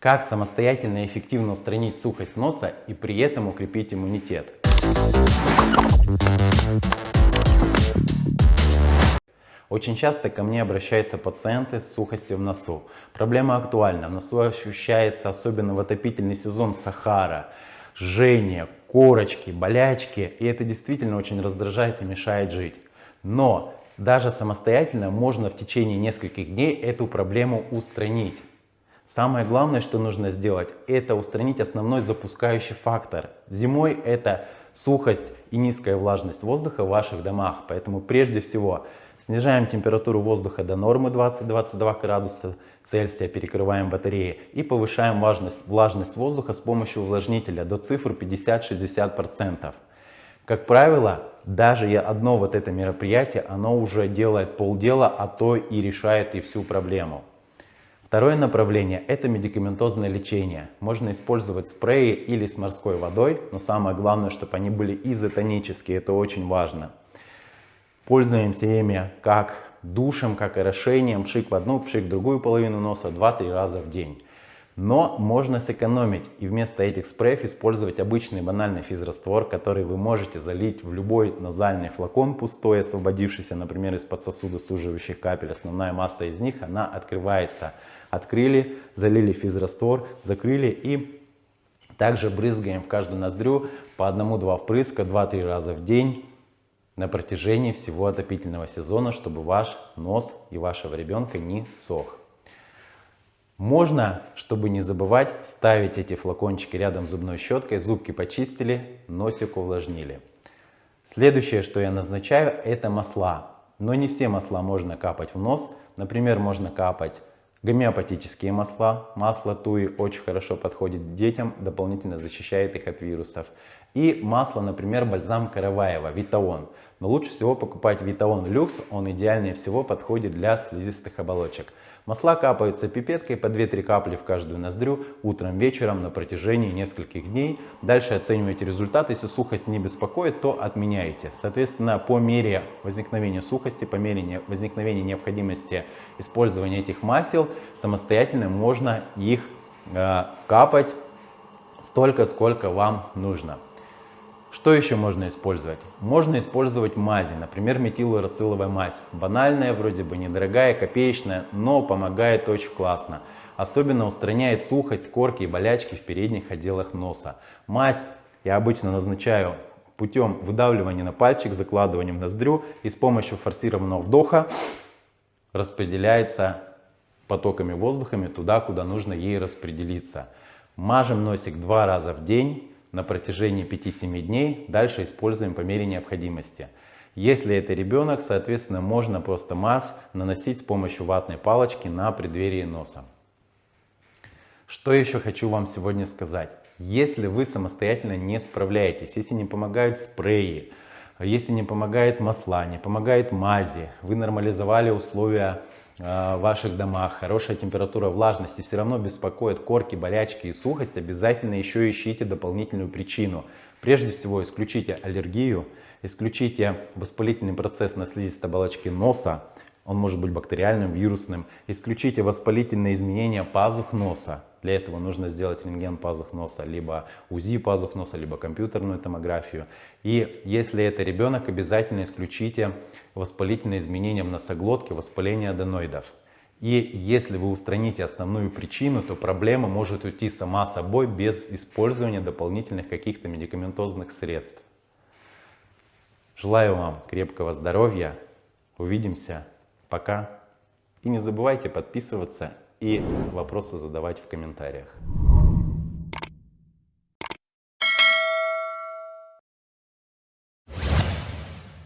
Как самостоятельно и эффективно устранить сухость носа и при этом укрепить иммунитет? Очень часто ко мне обращаются пациенты с сухостью в носу. Проблема актуальна. В носу ощущается особенно в отопительный сезон Сахара, жжение, корочки, болячки. И это действительно очень раздражает и мешает жить. Но даже самостоятельно можно в течение нескольких дней эту проблему устранить. Самое главное, что нужно сделать, это устранить основной запускающий фактор. Зимой это сухость и низкая влажность воздуха в ваших домах. Поэтому прежде всего снижаем температуру воздуха до нормы 20-22 градуса Цельсия, перекрываем батареи и повышаем влажность, влажность воздуха с помощью увлажнителя до цифр 50-60%. Как правило, даже одно вот это мероприятие, оно уже делает полдела, а то и решает и всю проблему. Второе направление – это медикаментозное лечение. Можно использовать спреи или с морской водой, но самое главное, чтобы они были изотонические, это очень важно. Пользуемся ими как душем, как орошением, пшик в одну, пшик в другую половину носа 2-3 раза в день. Но можно сэкономить и вместо этих спреев использовать обычный банальный физраствор, который вы можете залить в любой назальный флакон пустой, освободившийся, например, из-под сосуда суживающих капель. Основная масса из них, она открывается. Открыли, залили физраствор, закрыли и также брызгаем в каждую ноздрю по одному-два впрыска 2-3 раза в день на протяжении всего отопительного сезона, чтобы ваш нос и вашего ребенка не сох. Можно, чтобы не забывать, ставить эти флакончики рядом с зубной щеткой, зубки почистили, носик увлажнили. Следующее, что я назначаю, это масла. Но не все масла можно капать в нос. Например, можно капать гомеопатические масла. Масло туи очень хорошо подходит детям, дополнительно защищает их от вирусов. И масло, например, бальзам Караваева, Витаон. Но лучше всего покупать Витаон Люкс, он идеальнее всего подходит для слизистых оболочек. Масла капаются пипеткой по 2-3 капли в каждую ноздрю утром, вечером на протяжении нескольких дней. Дальше оцениваете результат. Если сухость не беспокоит, то отменяете. Соответственно, по мере возникновения сухости, по мере возникновения необходимости использования этих масел, самостоятельно можно их э, капать столько, сколько вам нужно. Что еще можно использовать? Можно использовать мази, например, метилурациловая мазь. Банальная, вроде бы недорогая, копеечная, но помогает очень классно. Особенно устраняет сухость, корки и болячки в передних отделах носа. Мазь я обычно назначаю путем выдавливания на пальчик, закладыванием в ноздрю и с помощью форсированного вдоха распределяется потоками воздухами туда, куда нужно ей распределиться. Мажем носик два раза в день на протяжении 5-7 дней, дальше используем по мере необходимости. Если это ребенок, соответственно, можно просто мазь наносить с помощью ватной палочки на преддверие носа. Что еще хочу вам сегодня сказать. Если вы самостоятельно не справляетесь, если не помогают спреи, если не помогает масла, не помогает мази, вы нормализовали условия в ваших домах, хорошая температура, влажность и все равно беспокоят корки, болячки и сухость, обязательно еще ищите дополнительную причину. Прежде всего исключите аллергию, исключите воспалительный процесс на слизистой оболочке носа, он может быть бактериальным, вирусным. Исключите воспалительные изменения пазух носа. Для этого нужно сделать рентген пазух носа, либо УЗИ пазух носа, либо компьютерную томографию. И если это ребенок, обязательно исключите воспалительные изменения в носоглотке, воспаление аденоидов. И если вы устраните основную причину, то проблема может уйти сама собой без использования дополнительных каких-то медикаментозных средств. Желаю вам крепкого здоровья. Увидимся. Пока. И не забывайте подписываться и вопросы задавать в комментариях.